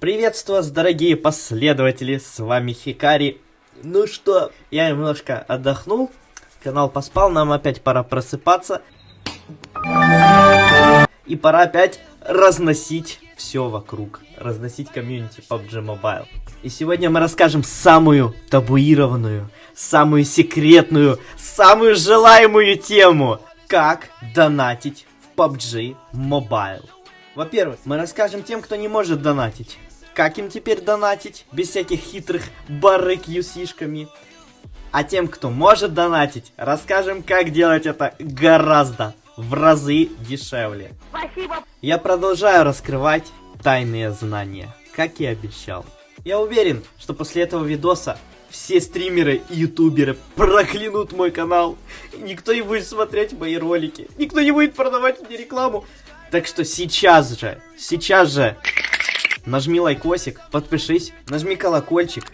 Приветствую вас, дорогие последователи, с вами Хикари. Ну что, я немножко отдохнул, канал поспал, нам опять пора просыпаться. И пора опять разносить все вокруг, разносить комьюнити PUBG Mobile. И сегодня мы расскажем самую табуированную, самую секретную, самую желаемую тему. Как донатить в PUBG Mobile. Во-первых, мы расскажем тем, кто не может донатить. Как им теперь донатить, без всяких хитрых юсишками. А тем, кто может донатить, расскажем, как делать это гораздо, в разы дешевле. Спасибо. Я продолжаю раскрывать тайные знания, как и обещал. Я уверен, что после этого видоса все стримеры и ютуберы проклянут мой канал. Никто не будет смотреть мои ролики. Никто не будет продавать мне рекламу. Так что сейчас же, сейчас же нажми лайкосик, подпишись, нажми колокольчик.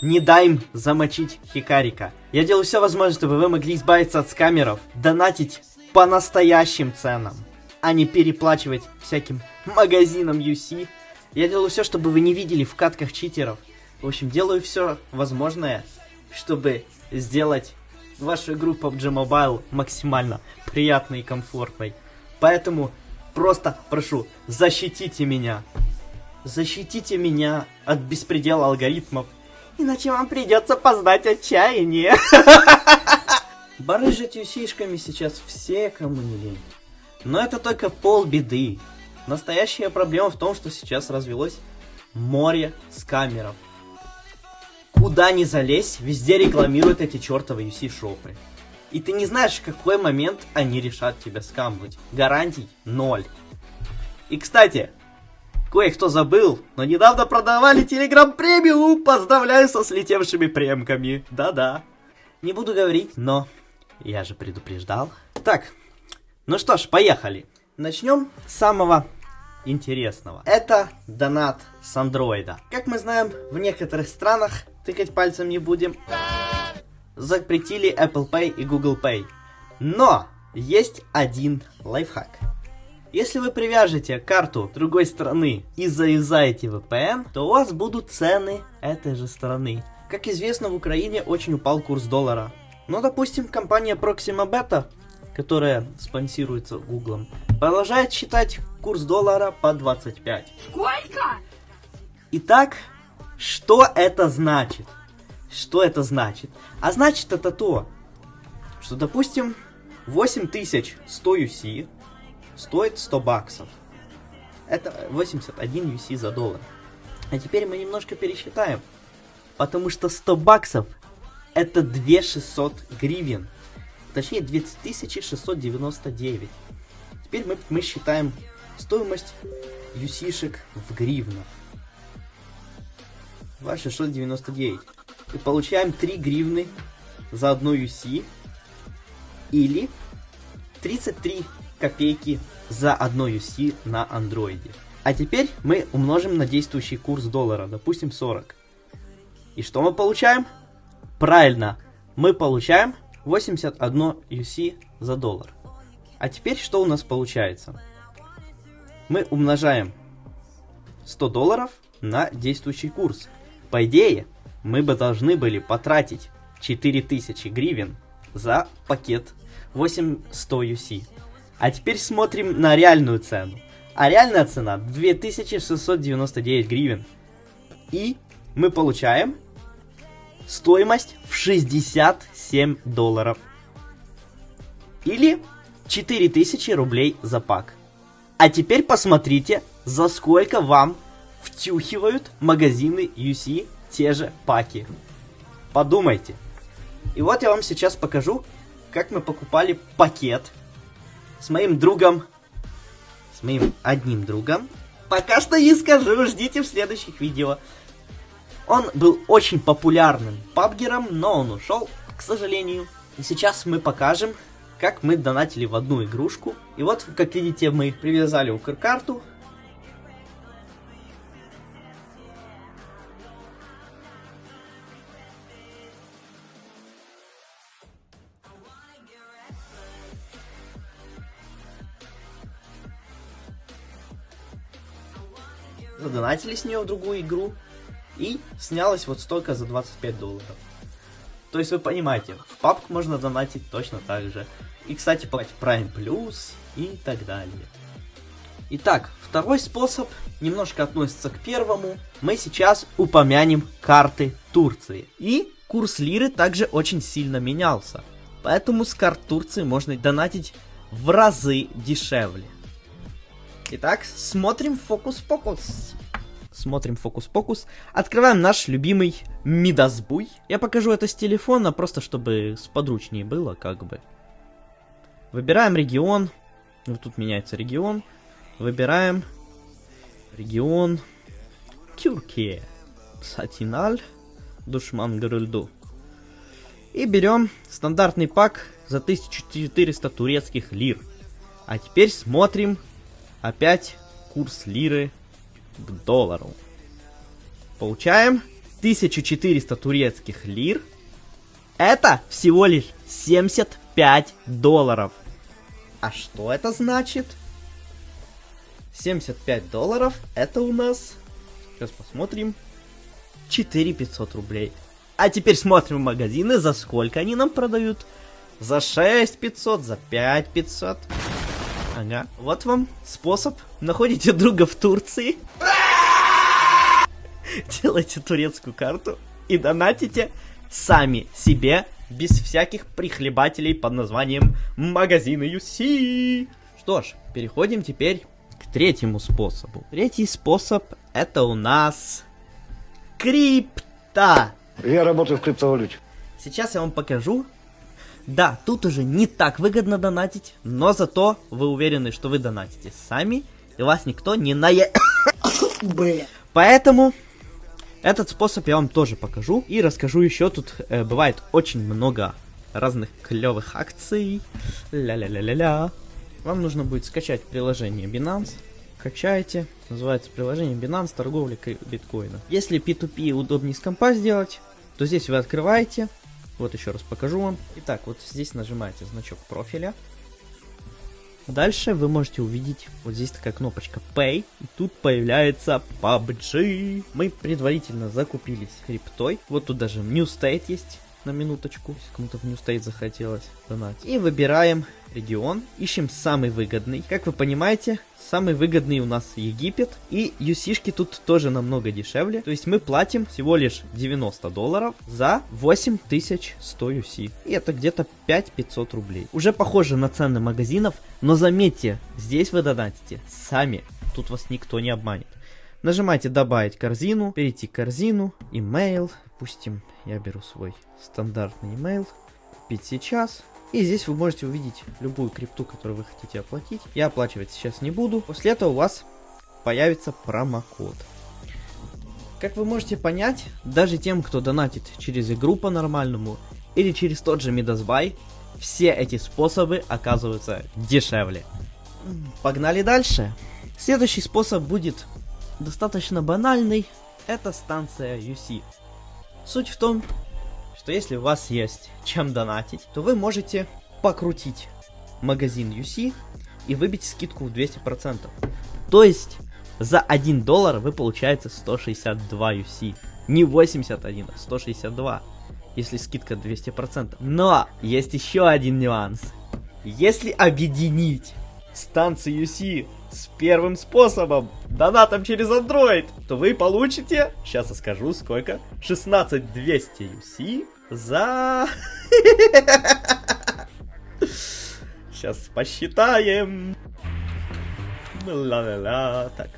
Не дай им замочить Хикарика. Я делаю все возможное, чтобы вы могли избавиться от скамеров, донатить по настоящим ценам, а не переплачивать всяким магазинам UC. Я делаю все, чтобы вы не видели в катках читеров. В общем, делаю все возможное, чтобы сделать вашу игру PUBG Mobile максимально приятной и комфортной. Поэтому просто прошу, защитите меня. Защитите меня от беспредела алгоритмов. Иначе вам придется познать отчаяние. Барыжить юсишками сейчас все, кому не лень. Но это только полбеды. Настоящая проблема в том, что сейчас развелось море скамеров. Куда ни залезь, везде рекламируют эти чертовы UC-шопы. И ты не знаешь, в какой момент они решат тебя скамнуть. Гарантий ноль. И, кстати, кое-кто забыл, но недавно продавали Telegram премиум. Поздравляю со слетевшими премками. Да-да. Не буду говорить, но я же предупреждал. Так, ну что ж, поехали. Начнем с самого интересного. Это донат с андроида. Как мы знаем, в некоторых странах, тыкать пальцем не будем, запретили Apple Pay и Google Pay. Но есть один лайфхак. Если вы привяжете карту другой страны и заюзаете VPN, то у вас будут цены этой же страны. Как известно, в Украине очень упал курс доллара. Но, допустим, компания Proxima Beta которая спонсируется Гуглом, продолжает считать курс доллара по 25. Сколько? Итак, что это значит? Что это значит? А значит это то, что, допустим, 8100 UC стоит 100 баксов. Это 81 UC за доллар. А теперь мы немножко пересчитаем. Потому что 100 баксов это 2600 гривен. Точнее, 2699. Теперь мы, мы считаем стоимость юсишек в гривнах. 2699. И получаем 3 гривны за одну UC. Или 33 копейки за одно UC на андроиде. А теперь мы умножим на действующий курс доллара, допустим 40. И что мы получаем? Правильно, мы получаем 81 UC за доллар. А теперь что у нас получается? Мы умножаем 100 долларов на действующий курс. По идее, мы бы должны были потратить 4000 гривен за пакет 8100 UC. А теперь смотрим на реальную цену. А реальная цена 2699 гривен. И мы получаем стоимость в 67 долларов. Или 4000 рублей за пак. А теперь посмотрите, за сколько вам втюхивают магазины UC те же паки. Подумайте. И вот я вам сейчас покажу, как мы покупали пакет с моим другом, с моим одним другом. Пока что не скажу, ждите в следующих видео. Он был очень популярным пабгером, но он ушел, к сожалению. И сейчас мы покажем, как мы донатили в одну игрушку. И вот, как видите, мы привязали укркарту. Задонатили с нее в другую игру, и снялось вот столько за 25 долларов. То есть вы понимаете, в папку можно донатить точно так же. И, кстати, платить Prime Plus и так далее. Итак, второй способ немножко относится к первому. Мы сейчас упомянем карты Турции. И курс лиры также очень сильно менялся. Поэтому с карт Турции можно донатить в разы дешевле. Итак, смотрим фокус-покус. Смотрим фокус-покус. Открываем наш любимый Мидасбуй. Я покажу это с телефона, просто чтобы сподручнее было, как бы. Выбираем регион. Вот тут меняется регион. Выбираем регион Тюркия. Сатиналь. Душман Грыльду. И берем стандартный пак за 1400 турецких лир. А теперь смотрим опять курс лиры к доллару. Получаем 1400 турецких лир. Это всего лишь 75 долларов. А что это значит? 75 долларов это у нас, сейчас посмотрим, 4500 рублей. А теперь смотрим магазины, за сколько они нам продают. За 6500, за 5500. Ага, вот вам способ. Находите друга в Турции. Делайте турецкую карту и донатите сами себе, без всяких прихлебателей под названием магазины UC. Что ж, переходим теперь третьему способу. Третий способ это у нас крипта. Я работаю в криптовалюте. Сейчас я вам покажу. Да, тут уже не так выгодно донатить, но зато вы уверены, что вы донатите сами, и вас никто не нае... Поэтому этот способ я вам тоже покажу и расскажу еще. Тут э, бывает очень много разных клевых акций. Ля-ля-ля-ля-ля. Вам нужно будет скачать приложение Binance. Качаете. Называется приложение Binance торговля биткоина. Если P2P удобнее с компа сделать, то здесь вы открываете. Вот еще раз покажу вам. Итак, вот здесь нажимаете значок профиля. Дальше вы можете увидеть, вот здесь такая кнопочка Pay, и тут появляется PUBG. Мы предварительно закупились криптой. Вот тут даже New State есть на минуточку, если кому-то в State захотелось донать. И выбираем регион, ищем самый выгодный. Как вы понимаете, самый выгодный у нас Египет, и юсишки тут тоже намного дешевле. То есть мы платим всего лишь 90 долларов за 8100 UC. И это где-то 5500 рублей. Уже похоже на цены магазинов, но заметьте, здесь вы донатите сами. Тут вас никто не обманет. Нажимайте добавить корзину, перейти к корзину, email, допустим, я беру свой стандартный email, купить сейчас, и здесь вы можете увидеть любую крипту, которую вы хотите оплатить. Я оплачивать сейчас не буду. После этого у вас появится промокод. Как вы можете понять, даже тем, кто донатит через игру по-нормальному или через тот же Midasbuy, все эти способы оказываются дешевле. Погнали дальше. Следующий способ будет достаточно банальный. Это станция UC. Суть в том, что если у вас есть чем донатить, то вы можете покрутить магазин UC и выбить скидку в 200%. То есть за 1 доллар вы получаете 162 UC. Не 81, а 162, если скидка 200%. Но есть еще один нюанс. Если объединить станции UC с первым способом, донатом через Android, то вы получите, сейчас я скажу сколько, 16200 UC за... Сейчас посчитаем. Ла-ла-ла, так.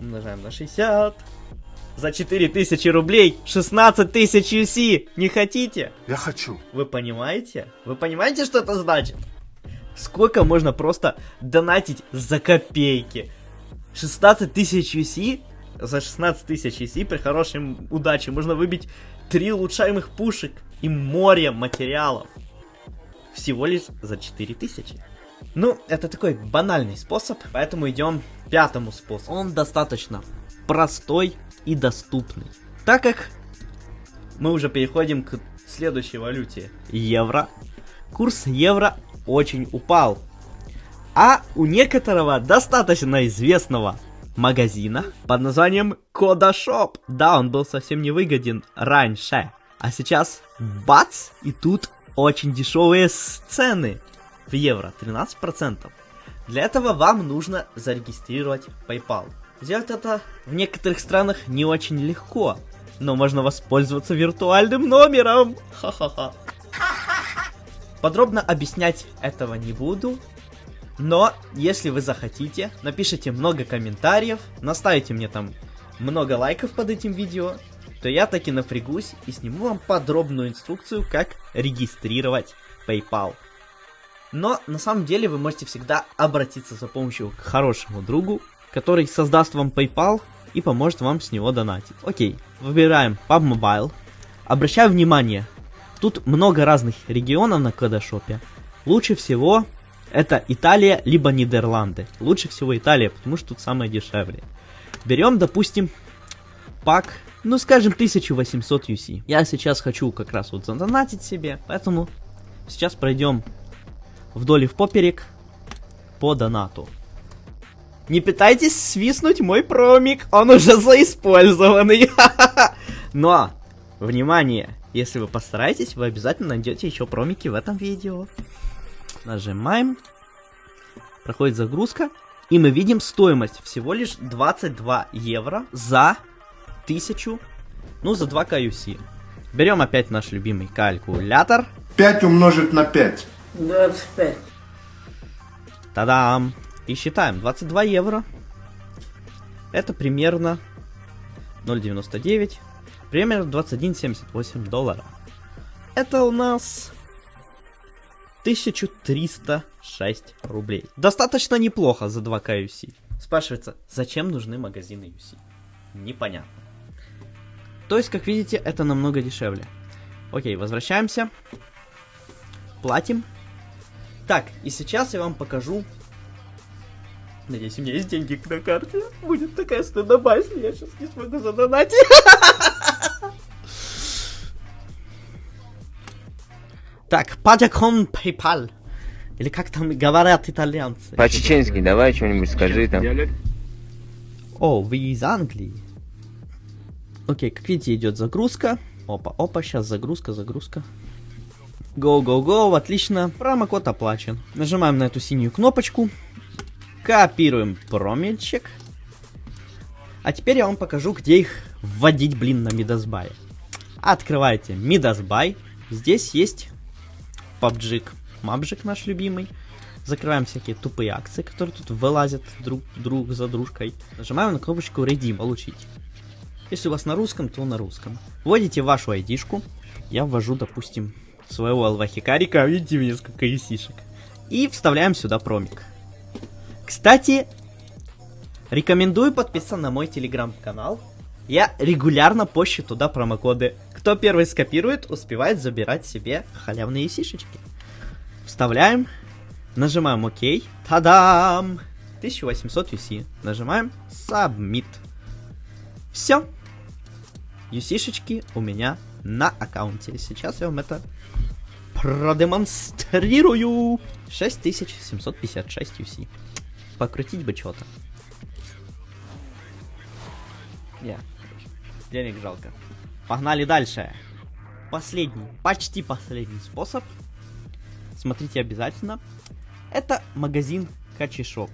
Умножаем на 60. За 4000 рублей 16 тысяч UC. Не хотите? Я хочу. Вы понимаете? Вы понимаете, что это значит? Сколько можно просто донатить за копейки? 16 тысяч UC за 16 тысяч UC при хорошей удаче можно выбить три улучшаемых пушек и море материалов. Всего лишь за 4000. Ну, это такой банальный способ, поэтому идем к пятому способу. Он достаточно простой и доступный. Так как мы уже переходим к следующей валюте. Евро. Курс евро очень упал. А у некоторого достаточно известного магазина под названием Кодашоп. Да, он был совсем не выгоден раньше. А сейчас бац, и тут очень дешевые цены в евро, 13%. Для этого вам нужно зарегистрировать PayPal. Сделать это в некоторых странах не очень легко, но можно воспользоваться виртуальным номером. Ха-ха-ха. Подробно объяснять этого не буду, но если вы захотите, напишите много комментариев, наставите мне там много лайков под этим видео, то я таки напрягусь и сниму вам подробную инструкцию, как регистрировать PayPal. Но на самом деле вы можете всегда обратиться за помощью к хорошему другу, который создаст вам PayPal и поможет вам с него донатить. Окей, выбираем PUBG Mobile. Обращаю внимание, тут много разных регионов на кодашопе. Лучше всего это Италия, либо Нидерланды. Лучше всего Италия, потому что тут самое дешевле. Берем, допустим, пак, ну скажем, 1800 UC. Я сейчас хочу как раз вот задонатить себе, поэтому сейчас пройдем вдоль и в поперек по донату. Не пытайтесь свистнуть мой промик, он уже заиспользованный. Но, внимание, если вы постараетесь, вы обязательно найдете еще промики в этом видео. Нажимаем. Проходит загрузка. И мы видим стоимость всего лишь 22 евро за 1000, ну за 2 KUC. Берем опять наш любимый калькулятор. 5 умножить на 5. 25. Та-дам! И считаем, 22 евро. Это примерно 0,99. Примерно 21,78 долларов. Это у нас 1306 рублей. Достаточно неплохо за 2 KUC. Спрашивается, зачем нужны магазины UC? Непонятно. То есть, как видите, это намного дешевле. Окей, возвращаемся. Платим. Так, и сейчас я вам покажу. Надеюсь, у меня есть деньги на карте. Будет такая стыдоба, если я сейчас не смогу задонатить. Так, Падякон PayPal. Или как там говорят итальянцы. По-чеченски давай что-нибудь скажи там. О, вы из Англии. Окей, как видите, идет загрузка. Опа, опа, сейчас загрузка, загрузка. Go, go, go, отлично. Промокод оплачен. Нажимаем на эту синюю кнопочку. Копируем промельчик. А теперь я вам покажу, где их вводить, блин, на Мидасбай. Открываете Мидасбай. Здесь есть PUBG, мабжик наш любимый. Закрываем всякие тупые акции, которые тут вылазят друг, друг за дружкой. Нажимаем на кнопочку Redeem, получить. Если у вас на русском, то на русском. Вводите вашу айдишку. Я ввожу, допустим, своего алвахикарика. Видите, мне сколько исишек. И вставляем сюда промик. Кстати, рекомендую подписаться на мой телеграм-канал. Я регулярно пощу туда промокоды. Кто первый скопирует, успевает забирать себе халявные сишечки. Вставляем, нажимаем ОК. Та-дам! 1800 UC. Нажимаем Submit. Все. UC-шечки у меня на аккаунте. Сейчас я вам это продемонстрирую. 6756 UC. Покрутить бы что-то. Yeah. Денег жалко. Погнали дальше. Последний, почти последний способ. Смотрите обязательно. Это магазин Качишоп.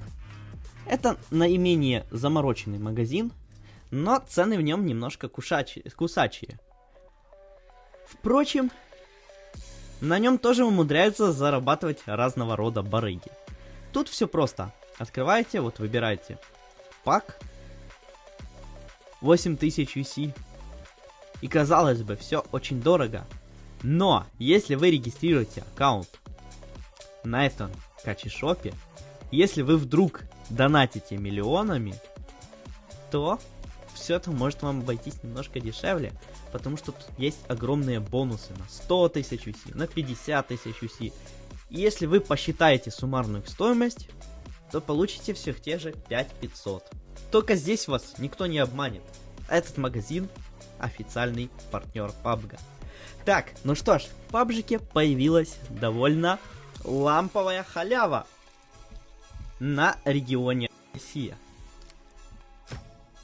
Это наименее замороченный магазин, но цены в нем немножко кушачие, кусачие. Впрочем, на нем тоже умудряются зарабатывать разного рода барыги. Тут все просто. Открываете, вот выбираете пак 8000 UC. И казалось бы, все очень дорого. Но, если вы регистрируете аккаунт на этом качешопе, если вы вдруг донатите миллионами, то все это может вам обойтись немножко дешевле, потому что тут есть огромные бонусы на 100 тысяч UC, на 50 тысяч UC. Если вы посчитаете суммарную стоимость, то получите всех те же 5500. Только здесь вас никто не обманет. Этот магазин официальный партнер PUBG. Так, ну что ж, в PUBG появилась довольно ламповая халява на регионе Россия.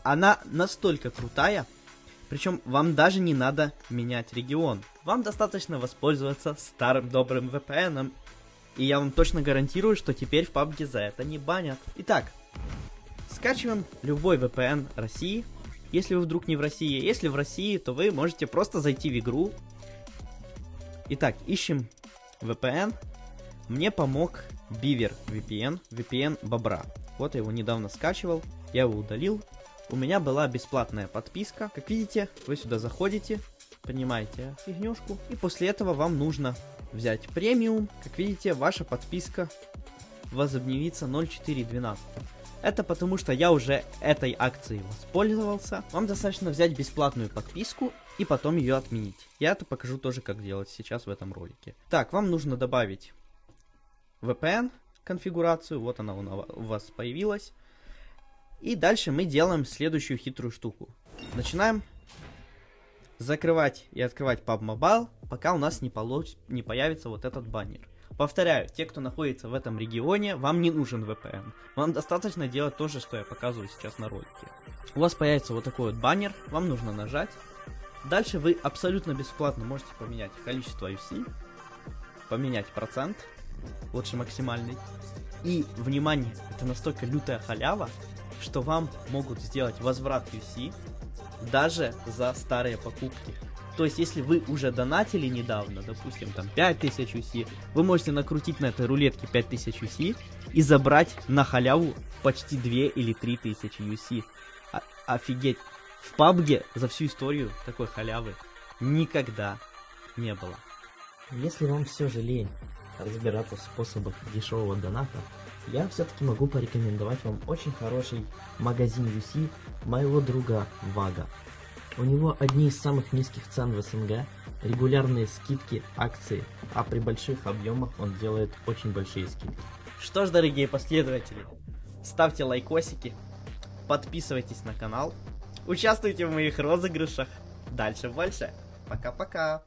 она настолько крутая, причем вам даже не надо менять регион. Вам достаточно воспользоваться старым добрым VPN. И я вам точно гарантирую, что теперь в PUBG за это не банят. Итак, скачиваем любой VPN России. Если вы вдруг не в России, если в России, то вы можете просто зайти в игру. Итак, ищем VPN. Мне помог Beaver VPN, VPN Бобра. Вот я его недавно скачивал, я его удалил. У меня была бесплатная подписка. Как видите, вы сюда заходите, понимаете фигнюшку. И после этого вам нужно взять премиум. Как видите, ваша подписка возобновится 0.412. Это потому, что я уже этой акцией воспользовался. Вам достаточно взять бесплатную подписку и потом ее отменить. Я это покажу тоже, как делать сейчас в этом ролике. Так, вам нужно добавить VPN конфигурацию. Вот она у вас появилась. И дальше мы делаем следующую хитрую штуку. Начинаем закрывать и открывать PUB Mobile, пока у нас не, получ... не появится вот этот баннер. Повторяю, те, кто находится в этом регионе, вам не нужен VPN. Вам достаточно делать то же, что я показываю сейчас на ролике. У вас появится вот такой вот баннер, вам нужно нажать. Дальше вы абсолютно бесплатно можете поменять количество UC, поменять процент, лучше максимальный. И, внимание, это настолько лютая халява, что вам могут сделать возврат UC даже за старые покупки. То есть, если вы уже донатили недавно, допустим, там 5000 UC, вы можете накрутить на этой рулетке 5000 UC и забрать на халяву почти 2 или 3000 UC. О офигеть. В PUBG за всю историю такой халявы никогда не было. Если вам все же лень разбираться в способах дешевого доната, я все-таки могу порекомендовать вам очень хороший магазин UC моего друга Вага. У него одни из самых низких цен в СНГ, регулярные скидки, акции, а при больших объемах он делает очень большие скидки. Что ж, дорогие последователи, ставьте лайкосики, подписывайтесь на канал, участвуйте в моих розыгрышах. Дальше больше. Пока-пока.